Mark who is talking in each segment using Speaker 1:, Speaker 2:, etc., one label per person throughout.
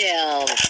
Speaker 1: kill.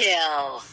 Speaker 1: kill.